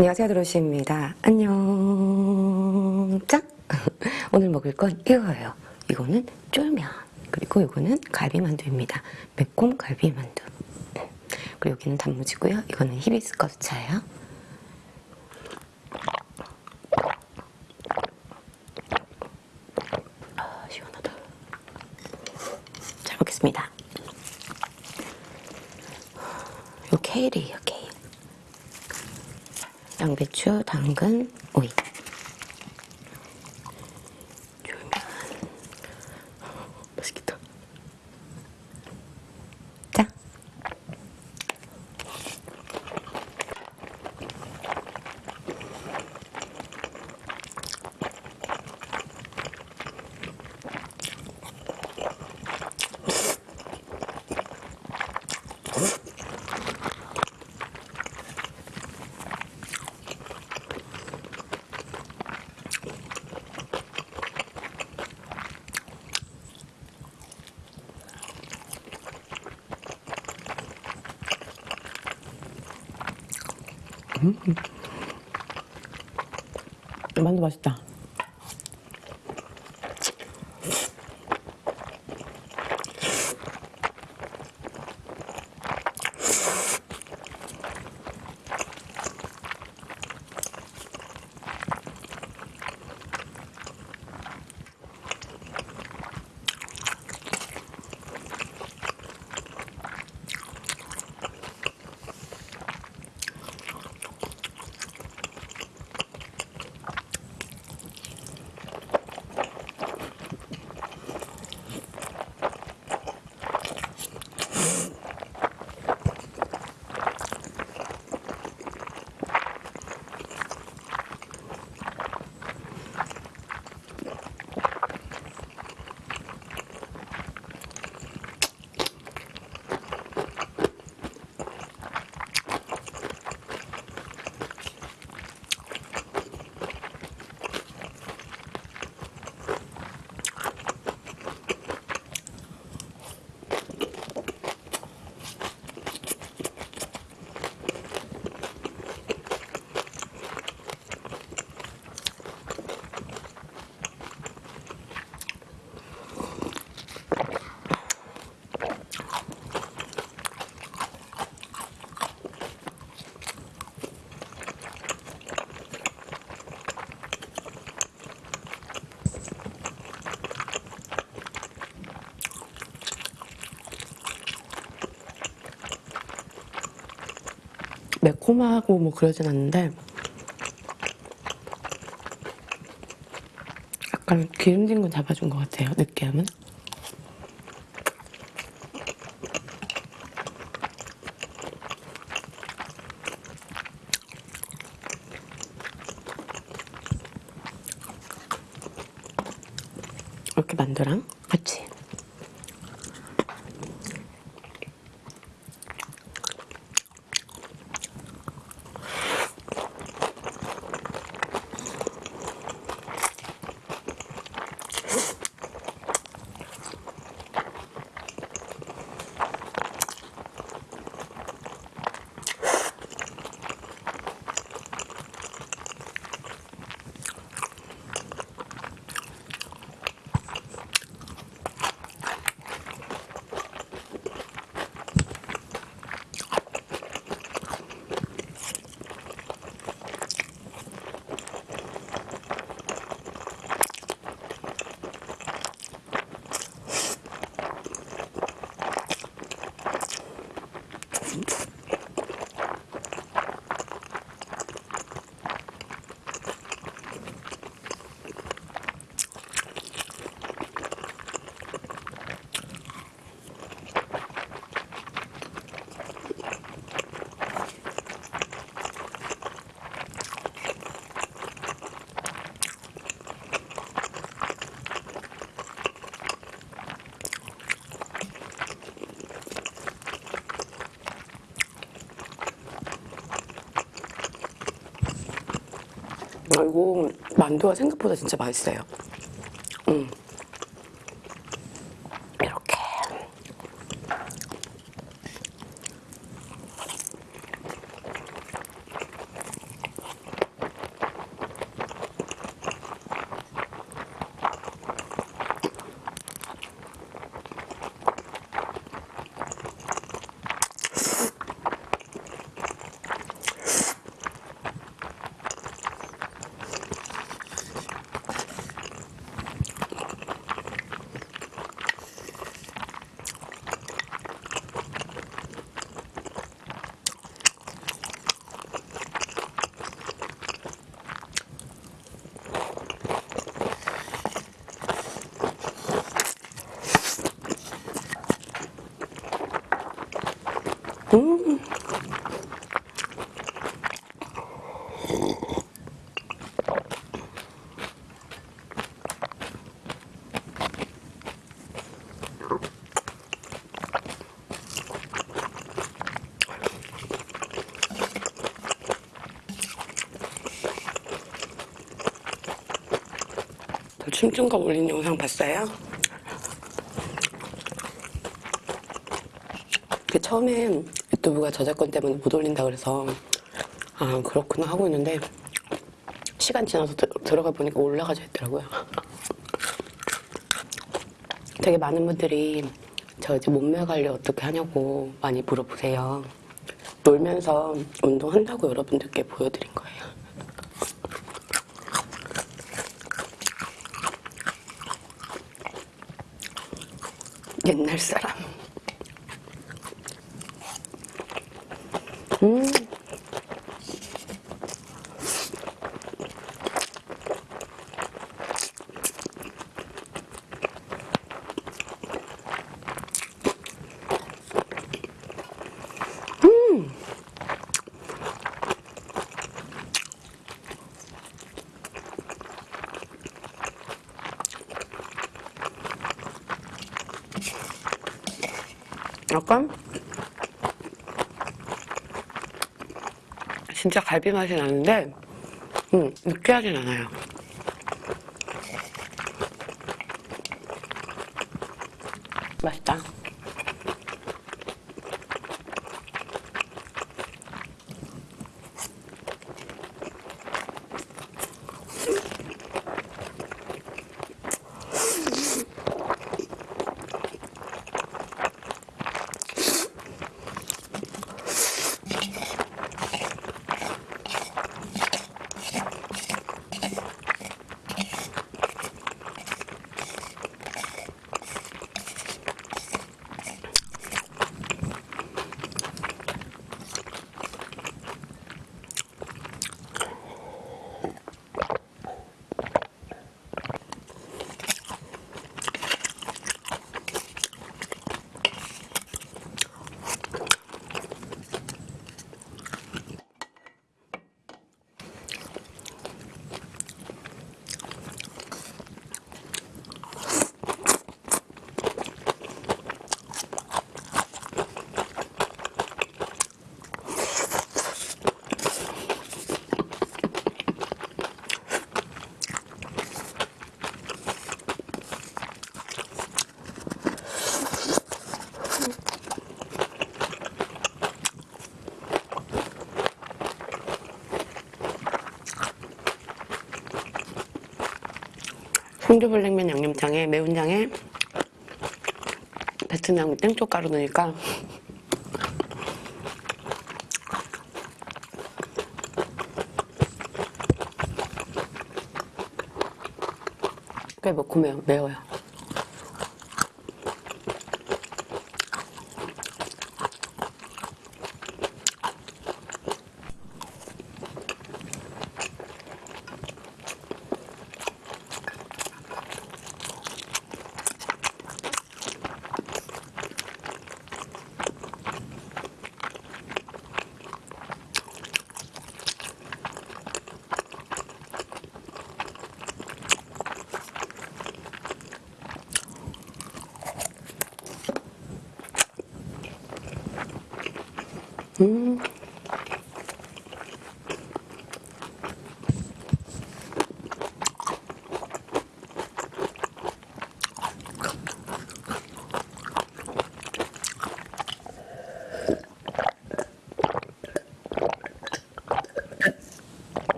안녕하세요 드로시입니다. 안녕. 짠 오늘 먹을 건 이거예요. 이거는 쫄면 그리고 이거는 갈비만두입니다. 매콤 갈비만두. 그리고 여기는 단무지고요. 이거는 히비스커스 차예요. 아 시원하다. 잘 먹겠습니다. 요 케일이에요 케일 양배추, 당근, 오이. 만두 맛있다. 매콤하고 뭐 그러진 않는데 약간 기름진 건 잡아준 것 같아요 느끼함은. 이렇게 만두랑 같이 이거 만두가 생각보다 진짜 맛있어요. 저 춤춘거 올린 영상 봤어요? 그 처음에 유튜브가 저작권 때문에 못 올린다 그래서 아 그렇구나 하고 있는데 시간 지나서 들, 들어가 보니까 올라가져 있더라고요. 되게 많은 분들이 저 이제 몸매 관리 어떻게 하냐고 많이 물어보세요. 놀면서 운동한다고 여러분들께 보여드린 거예요. 옛날 사람. 음. 음. 약간 진짜 갈비 맛이 나는데 음, 느끼하진 않아요. 맛있다. 송주불냉면 양념장에 매운장에 베트남 땡초가루 넣으니까 꽤 매콤해요. 매워요. 음.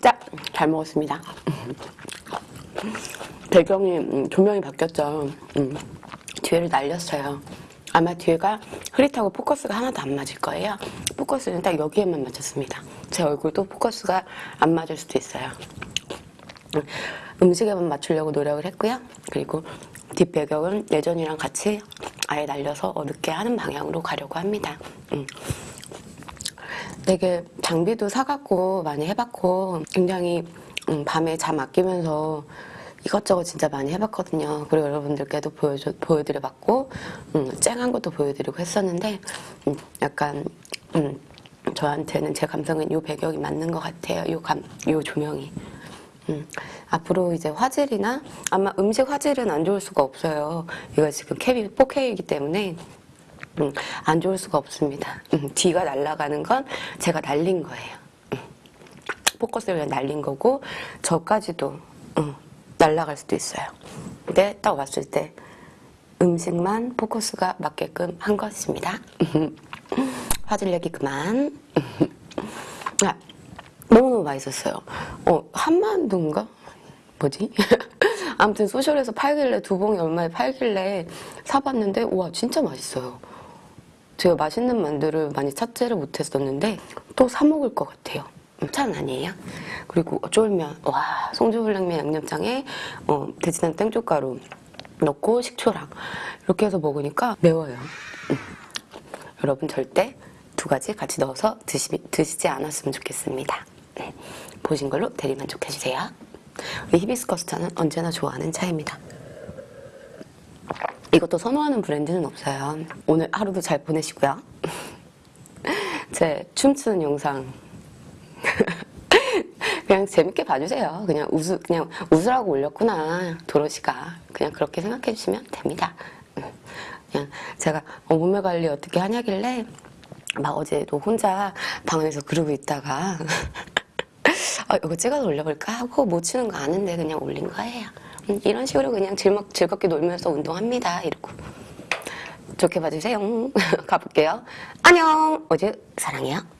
자, 잘 먹었습니다. 배경이 음, 조명이 바뀌었죠. 음, 뒤를 날렸어요. 아마 뒤가 흐릿하고 포커스가 하나도 안 맞을 거예요. 포커스는 딱 여기에만 맞췄습니다. 제 얼굴도 포커스가 안 맞을 수도 있어요. 음, 음식에만 맞추려고 노력을 했고요. 그리고 뒷배경은 예전이랑 같이 아예 날려서 어둡게 하는 방향으로 가려고 합니다. 음. 되게 장비도 사갖고 많이 해봤고 굉장히 음, 밤에 잠 아끼면서 이것저것 진짜 많이 해봤거든요. 그리고 여러분들께도 보여줘, 보여드려봤고 음, 쨍한 것도 보여드리고 했었는데 음, 약간 음, 저한테는 제 감성은 요 배경이 맞는 것 같아요. 요 감, 요 조명이. 음, 앞으로 이제 화질이나 아마 음식 화질은 안 좋을 수가 없어요. 이거 지금 캡이 4K이기 때문에 음, 안 좋을 수가 없습니다. 음, 뒤가 날아가는 건 제가 날린 거예요. 음, 포커스를 그냥 날린 거고 저까지도 음, 날아갈 수도 있어요. 근데 딱 왔을 때 음식만 포커스가 맞게끔 한 것입니다. 화질 내기 그만. 아, 너무너무 맛있었어요. 어, 한만두인가? 뭐지? 아무튼 소셜에서 팔길래 두 봉에 얼마에 팔길래 사봤는데 와 진짜 맛있어요. 제가 맛있는 만두를 많이 찾지를 못했었는데 또 사 먹을 것 같아요. 짠 아니에요? 그리고 쫄면 와 송주불냉면 양념장에 어, 돼지단 땡초가루 넣고 식초랑 이렇게 해서 먹으니까 매워요. 음. 여러분 절대 두 가지 같이 넣어서 드시, 드시지 않았으면 좋겠습니다. 네. 보신 걸로 대리만족해주세요. 우리 히비스커스 차는 언제나 좋아하는 차입니다. 이것도 선호하는 브랜드는 없어요. 오늘 하루도 잘 보내시고요. 제 춤추는 영상 그냥 재밌게 봐주세요. 그냥 웃으 그냥 웃으라고 올렸구나 도로시가 그냥 그렇게 생각해 주시면 됩니다. 음. 그냥 제가 어, 몸매 관리 어떻게 하냐길래 막 어제도 혼자 방 안에서 그러고 있다가 아, 이거 찍어서 올려볼까 하고 못 추는 거 아는데 그냥 올린 거예요. 음, 이런 식으로 그냥 즐겁, 즐겁게 놀면서 운동합니다. 이러고 좋게 봐주세요. 가볼게요. 안녕. 어제 사랑해요.